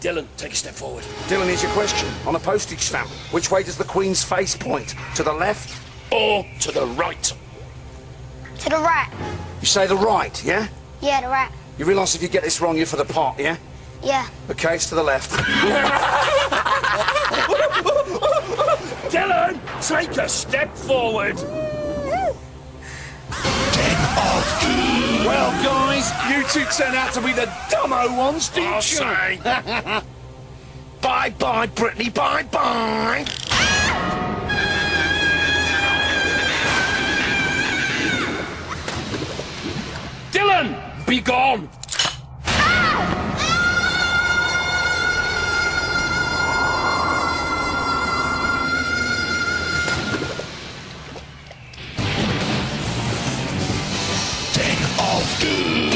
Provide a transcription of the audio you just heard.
Dylan, take a step forward. Dylan, here's your question. On a postage stamp, which way does the Queen's face point? To the left? Or to the right. To the right. You say the right, yeah? Yeah, the right. You realise if you get this wrong, you're for the pot, yeah? Yeah. Okay, it's to the left. Dylan, take a step forward. You two turn out to be the dumbo ones, didn't I'll you? say. Bye bye, Brittany, bye bye. Dylan, be gone. Doom.